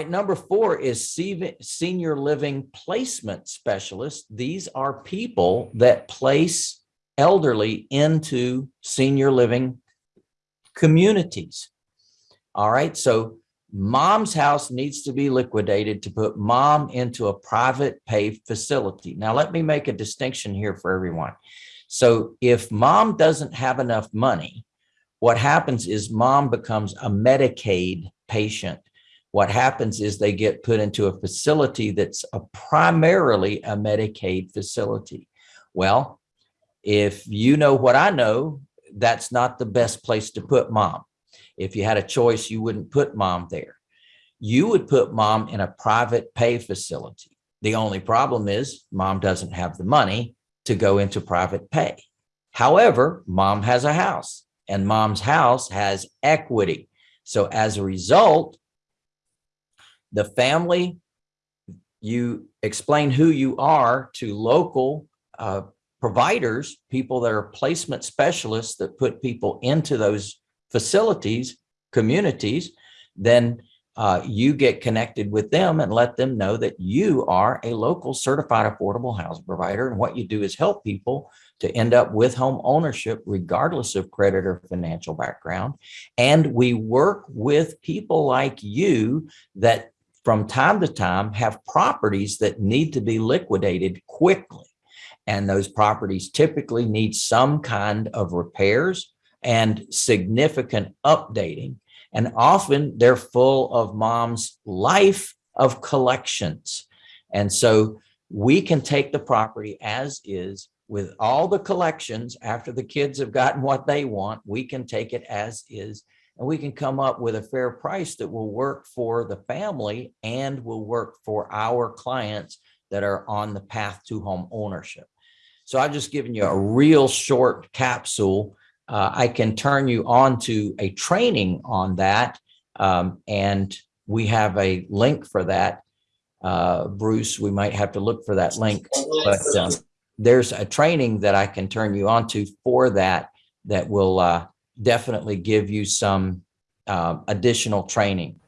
right, number four is senior living placement specialists. These are people that place elderly into senior living communities. All right, so mom's house needs to be liquidated to put mom into a private pay facility. Now, let me make a distinction here for everyone. So if mom doesn't have enough money, what happens is mom becomes a Medicaid patient. What happens is they get put into a facility that's a primarily a Medicaid facility. Well, if you know what I know, that's not the best place to put mom. If you had a choice, you wouldn't put mom there. You would put mom in a private pay facility. The only problem is mom doesn't have the money to go into private pay. However, mom has a house and mom's house has equity. So as a result, the family, you explain who you are to local uh, providers, people that are placement specialists that put people into those facilities, communities, then uh, you get connected with them and let them know that you are a local certified affordable housing provider. And what you do is help people to end up with home ownership, regardless of credit or financial background. And we work with people like you that from time to time have properties that need to be liquidated quickly. And those properties typically need some kind of repairs and significant updating. And often they're full of mom's life of collections. And so we can take the property as is with all the collections after the kids have gotten what they want, we can take it as is and we can come up with a fair price that will work for the family and will work for our clients that are on the path to home ownership. So I've just given you a real short capsule. Uh, I can turn you on to a training on that. Um, and we have a link for that. Uh, Bruce, we might have to look for that link, but um, there's a training that I can turn you on to for that, that will uh, definitely give you some uh, additional training.